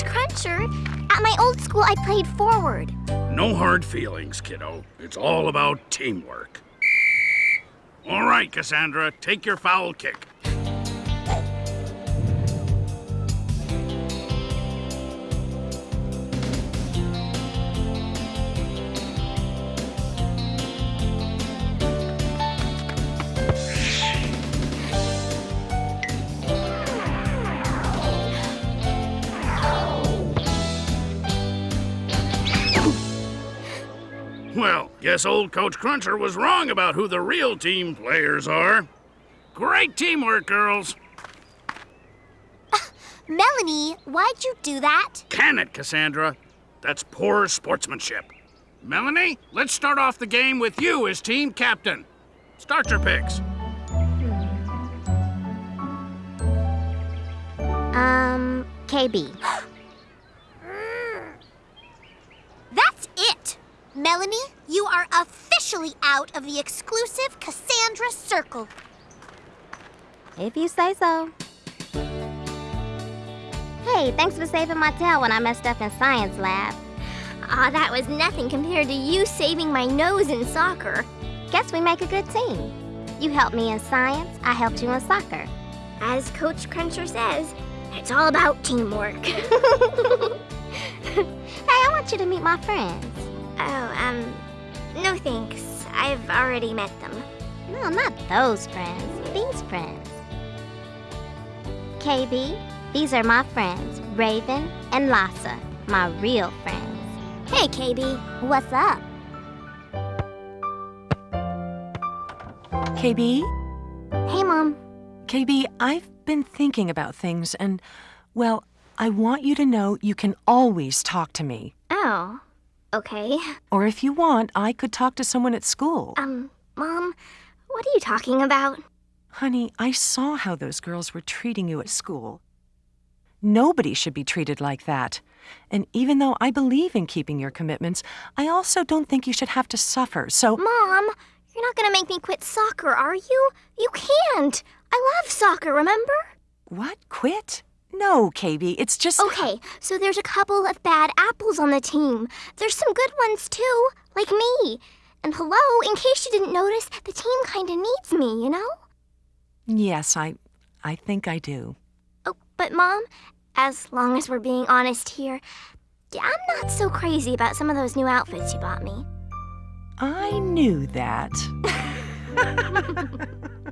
catcher. At my old school, I played forward. No hard feelings, kiddo. It's all about teamwork. All right, Cassandra, take your foul kick. Well, guess old Coach Cruncher was wrong about who the real team players are. Great teamwork, girls. Melanie, why'd you do that? Can it, Cassandra? That's poor sportsmanship. Melanie, let's start off the game with you as team captain. Start your picks. Um, KB. That's it! Melanie, you are officially out of the exclusive Cassandra Circle. If you say so. Hey, thanks for saving my tail when I messed up in science lab. Ah, that was nothing compared to you saving my nose in soccer. Guess we make a good team. You helped me in science, I helped you in soccer. As Coach Cruncher says, it's all about teamwork. hey, I want you to meet my friends. Oh, um, no thanks. I've already met them. No, not those friends. These friends. KB, these are my friends, Raven and Lassa, my real friends. Hey, KB. What's up? KB? Hey, Mom. KB, I've been thinking about things and, well, I want you to know you can always talk to me. Oh, okay. Or if you want, I could talk to someone at school. Um, Mom, what are you talking about? Honey, I saw how those girls were treating you at school. Nobody should be treated like that. And even though I believe in keeping your commitments, I also don't think you should have to suffer. So, Mom, you're not gonna make me quit soccer, are you? You can't. I love soccer, remember? what? Quit? No, KB, it's just. Okay, so there's a couple of bad apples on the team. There's some good ones too, like me. And hello, in case you didn't notice, the team kinda needs me, you know? Yes, I. I think I do. Oh, but Mom, as long as we're being honest here, yeah, I'm not so crazy about some of those new outfits you bought me. I knew that.